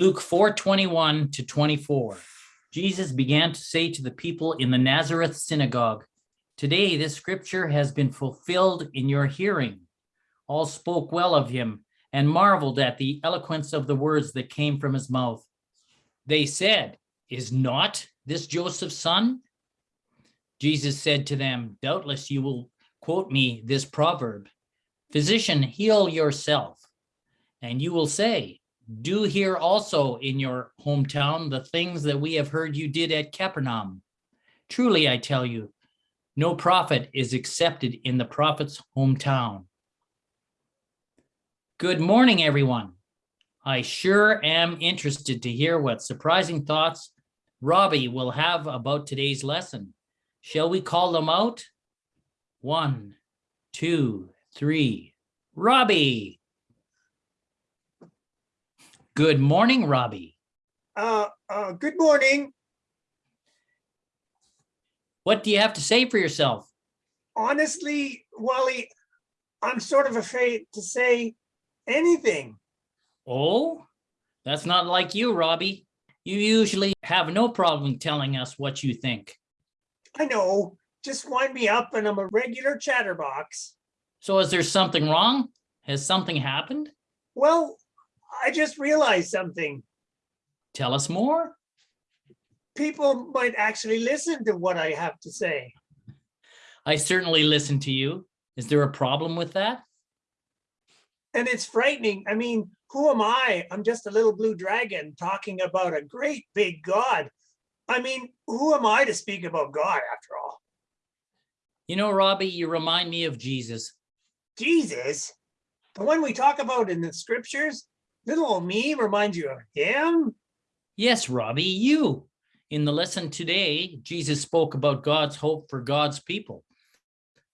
Luke 4, 21 to 24. Jesus began to say to the people in the Nazareth synagogue, Today this scripture has been fulfilled in your hearing. All spoke well of him and marveled at the eloquence of the words that came from his mouth. They said, Is not this Joseph's son? Jesus said to them, Doubtless you will quote me this proverb, Physician, heal yourself. And you will say, Do here also in your hometown the things that we have heard you did at Capernaum. Truly, I tell you, no prophet is accepted in the prophet's hometown. Good morning, everyone. I sure am interested to hear what surprising thoughts Robbie will have about today's lesson. Shall we call them out? One, two, three. Robbie. Good morning, Robbie. Uh, uh, good morning. What do you have to say for yourself? Honestly, Wally, I'm sort of afraid to say anything. Oh, that's not like you, Robbie. You usually have no problem telling us what you think. I know, just wind me up and I'm a regular chatterbox. So is there something wrong? Has something happened? Well, I just realized something. Tell us more. People might actually listen to what I have to say. I certainly listen to you. Is there a problem with that? And it's frightening. I mean, who am I? I'm just a little blue dragon talking about a great big God. I mean, who am I to speak about God after all? You know, Robbie, you remind me of Jesus. Jesus, the one we talk about in the scriptures, little old me reminds you of him? Yes, Robbie, you. In the lesson today, Jesus spoke about God's hope for God's people.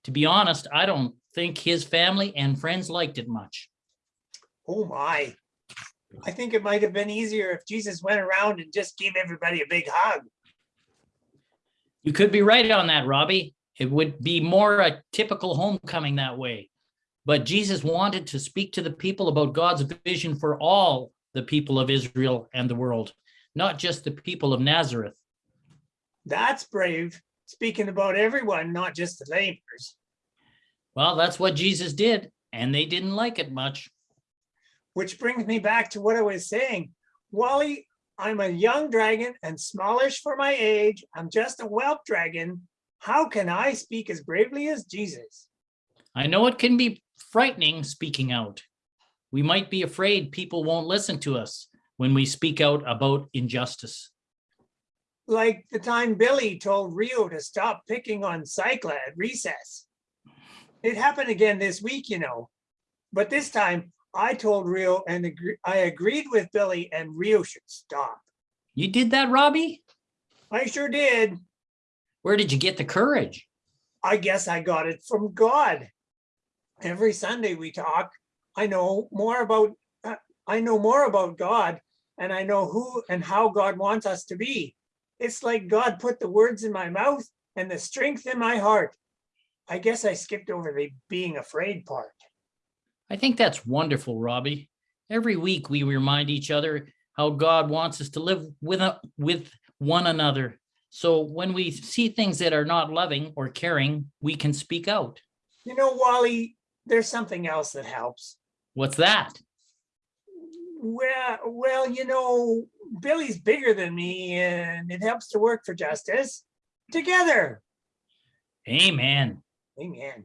To be honest, I don't think his family and friends liked it much. Oh my. I think it might have been easier if Jesus went around and just gave everybody a big hug. You could be right on that, Robbie. It would be more a typical homecoming that way. But Jesus wanted to speak to the people about God's vision for all the people of Israel and the world, not just the people of Nazareth. That's brave, speaking about everyone, not just the neighbors. Well, that's what Jesus did, and they didn't like it much. Which brings me back to what I was saying. Wally, I'm a young dragon and smallish for my age. I'm just a whelp dragon. How can I speak as bravely as Jesus? I know it can be frightening speaking out. We might be afraid people won't listen to us when we speak out about injustice. Like the time Billy told Rio to stop picking on Cycla at recess. It happened again this week, you know. But this time I told Rio and agree, I agreed with Billy and Rio should stop. You did that, Robbie? I sure did. Where did you get the courage? I guess I got it from God. Every Sunday we talk. I know more about uh, I know more about God and I know who and how God wants us to be. It's like God put the words in my mouth and the strength in my heart. I guess I skipped over the being afraid part. I think that's wonderful, Robbie. Every week we remind each other how God wants us to live with, a, with one another. So when we see things that are not loving or caring, we can speak out. You know, Wally, there's something else that helps. What's that? Well, well, you know, Billy's bigger than me and it helps to work for justice together. Amen. Amen.